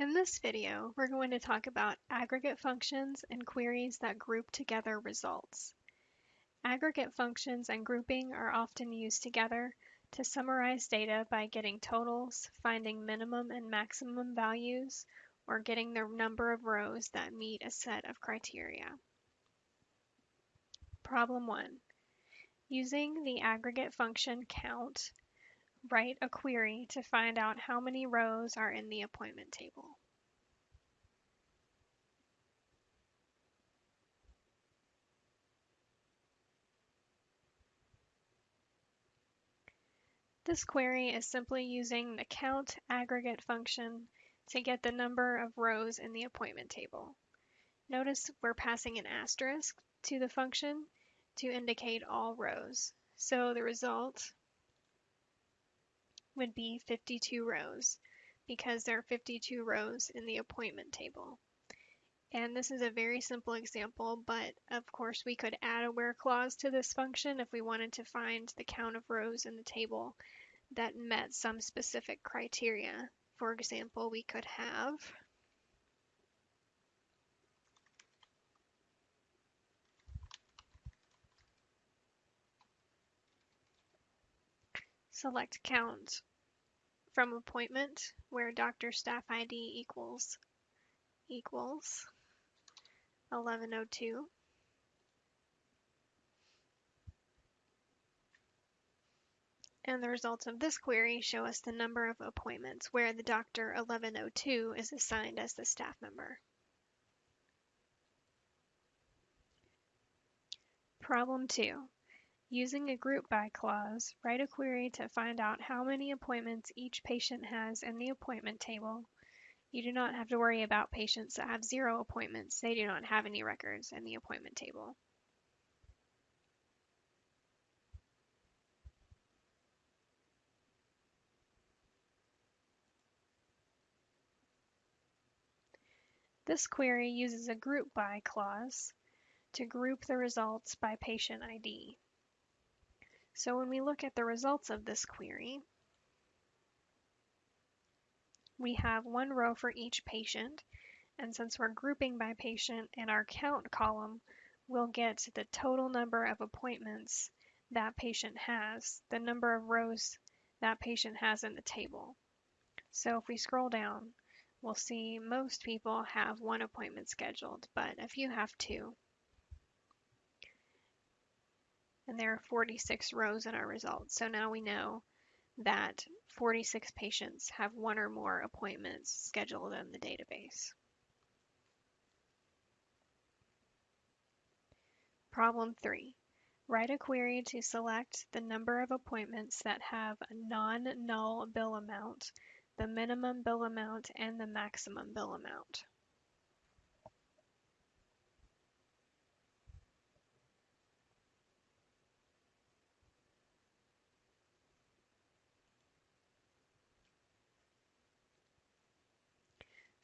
In this video, we're going to talk about aggregate functions and queries that group together results. Aggregate functions and grouping are often used together to summarize data by getting totals, finding minimum and maximum values, or getting the number of rows that meet a set of criteria. Problem 1. Using the aggregate function count, write a query to find out how many rows are in the appointment table. This query is simply using the count aggregate function to get the number of rows in the appointment table. Notice we're passing an asterisk to the function to indicate all rows. So the result would be 52 rows because there are 52 rows in the appointment table. And this is a very simple example, but of course we could add a where clause to this function if we wanted to find the count of rows in the table that met some specific criteria. For example, we could have select count from appointment where doctor staff ID equals equals 1102. And the results of this query show us the number of appointments where the doctor 1102 is assigned as the staff member. Problem 2. Using a group by clause, write a query to find out how many appointments each patient has in the appointment table. You do not have to worry about patients that have zero appointments. They do not have any records in the appointment table. This query uses a group by clause to group the results by patient ID. So when we look at the results of this query, we have one row for each patient, and since we're grouping by patient in our count column, we'll get the total number of appointments that patient has, the number of rows that patient has in the table. So if we scroll down, we'll see most people have one appointment scheduled, but a few have two and there are 46 rows in our results. So now we know that 46 patients have one or more appointments scheduled in the database. Problem 3. Write a query to select the number of appointments that have a non-null bill amount, the minimum bill amount, and the maximum bill amount.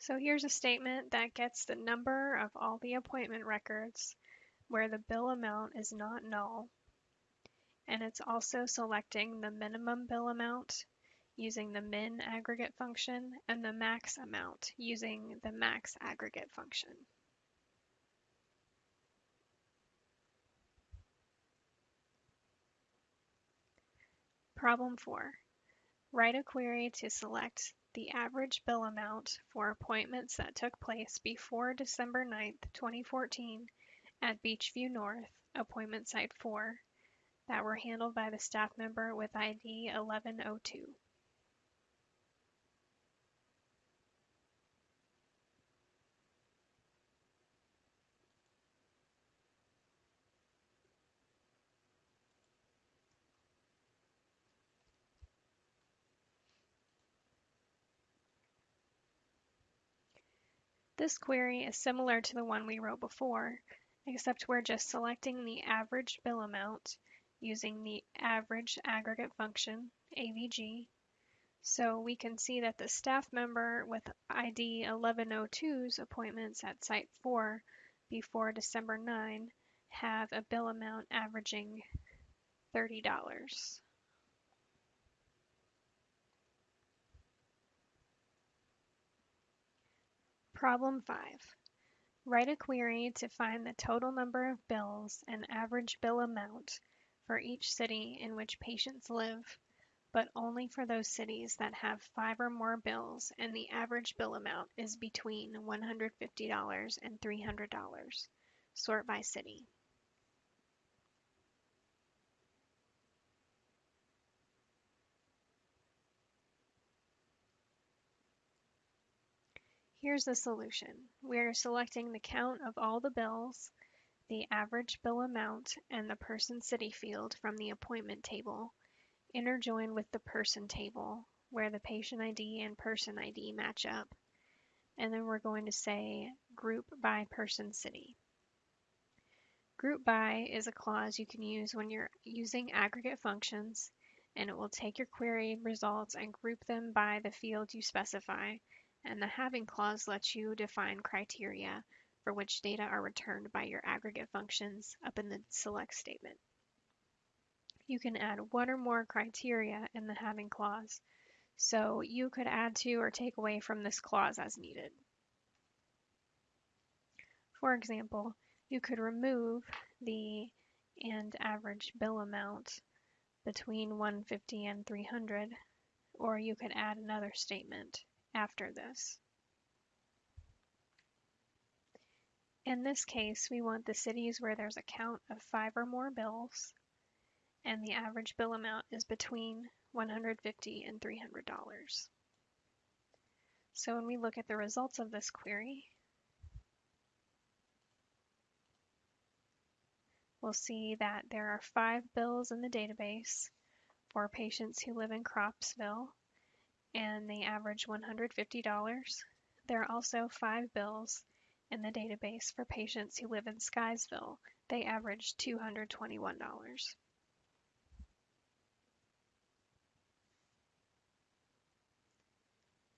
So here's a statement that gets the number of all the appointment records where the bill amount is not null. And it's also selecting the minimum bill amount using the min aggregate function and the max amount using the max aggregate function. Problem 4. Write a query to select the average bill amount for appointments that took place before December 9, 2014 at Beachview North, appointment site 4, that were handled by the staff member with ID 1102. This query is similar to the one we wrote before, except we're just selecting the average bill amount using the average aggregate function, AVG. So we can see that the staff member with ID 1102's appointments at Site 4 before December 9 have a bill amount averaging $30. Problem 5. Write a query to find the total number of bills and average bill amount for each city in which patients live, but only for those cities that have five or more bills and the average bill amount is between $150 and $300. Sort by city. Here's the solution. We're selecting the count of all the bills, the average bill amount, and the person city field from the appointment table, interjoined with the person table, where the patient ID and person ID match up. And then we're going to say group by person city. Group by is a clause you can use when you're using aggregate functions, and it will take your query results and group them by the field you specify and the having clause lets you define criteria for which data are returned by your aggregate functions up in the select statement. You can add one or more criteria in the having clause, so you could add to or take away from this clause as needed. For example, you could remove the and average bill amount between 150 and 300, or you could add another statement after this. In this case, we want the cities where there's a count of five or more bills, and the average bill amount is between 150 and $300. So when we look at the results of this query, we'll see that there are five bills in the database for patients who live in Cropsville and they average $150. There are also five bills in the database for patients who live in Skiesville. They average $221.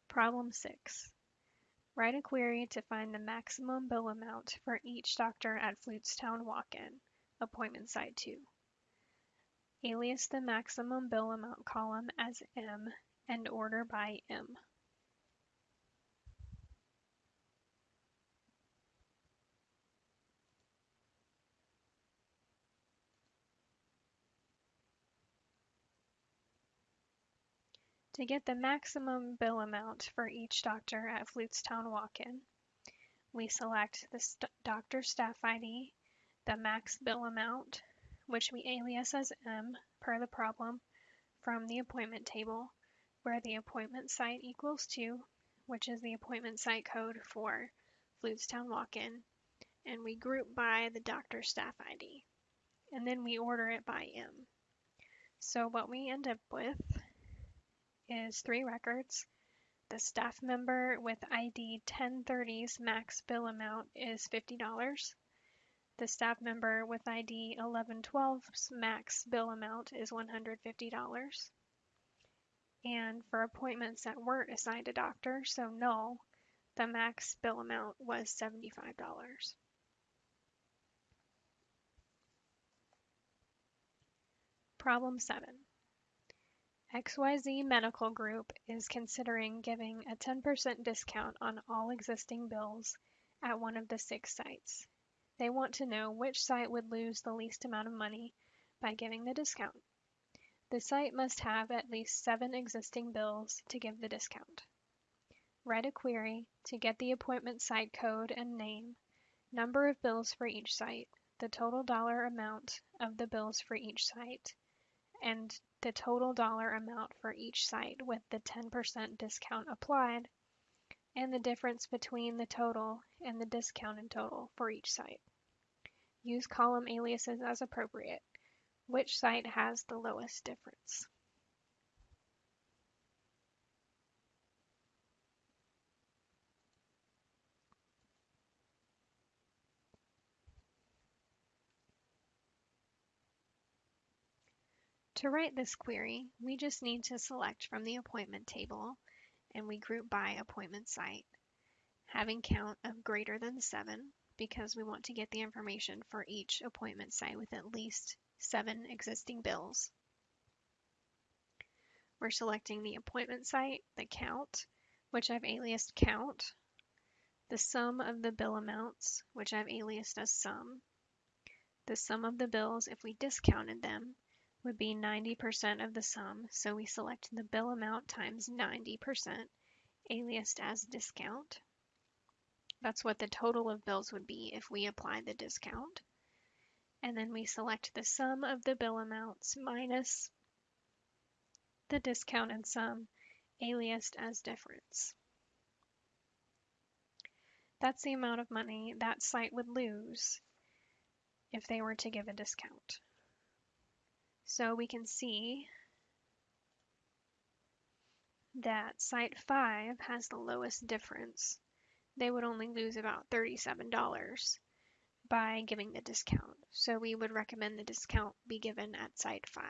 Problem 6. Write a query to find the maximum bill amount for each doctor at Flootstown Walk-In, appointment site 2. Alias the maximum bill amount column as M and order by M. To get the maximum bill amount for each doctor at Flutestown Walk-In, we select the st doctor staff ID, the max bill amount, which we alias as M per the problem, from the appointment table, where the appointment site equals 2, which is the appointment site code for Flootstown Walk-In, and we group by the doctor staff ID, and then we order it by M. So what we end up with is three records. The staff member with ID 1030's max bill amount is $50. The staff member with ID 1112's max bill amount is $150 and for appointments that weren't assigned a doctor, so null, the max bill amount was $75. Problem 7. XYZ Medical Group is considering giving a 10% discount on all existing bills at one of the six sites. They want to know which site would lose the least amount of money by giving the discount. The site must have at least seven existing bills to give the discount. Write a query to get the appointment site code and name, number of bills for each site, the total dollar amount of the bills for each site, and the total dollar amount for each site with the 10% discount applied, and the difference between the total and the discounted total for each site. Use column aliases as appropriate. Which site has the lowest difference? To write this query, we just need to select from the appointment table and we group by appointment site, having count of greater than 7 because we want to get the information for each appointment site with at least seven existing bills. We're selecting the appointment site, the count, which I've aliased count, the sum of the bill amounts, which I've aliased as sum. The sum of the bills, if we discounted them, would be 90% of the sum, so we select the bill amount times 90%, aliased as discount. That's what the total of bills would be if we apply the discount. And then we select the sum of the bill amounts minus the discounted sum, aliased as difference. That's the amount of money that site would lose if they were to give a discount. So we can see that site 5 has the lowest difference. They would only lose about $37 by giving the discount. So we would recommend the discount be given at site 5.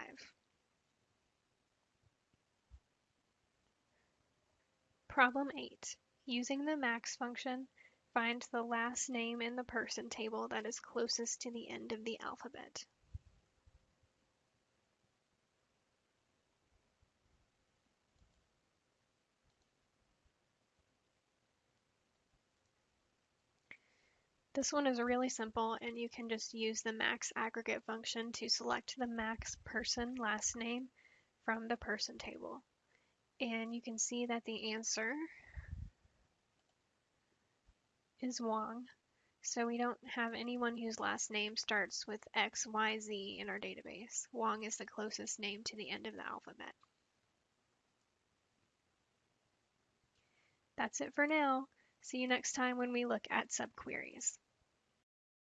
Problem 8. Using the max function, Find the last name in the person table that is closest to the end of the alphabet. This one is really simple and you can just use the max aggregate function to select the max person last name from the person table. And you can see that the answer is Wang, so we don't have anyone whose last name starts with XYZ in our database. Wang is the closest name to the end of the alphabet. That's it for now. See you next time when we look at subqueries.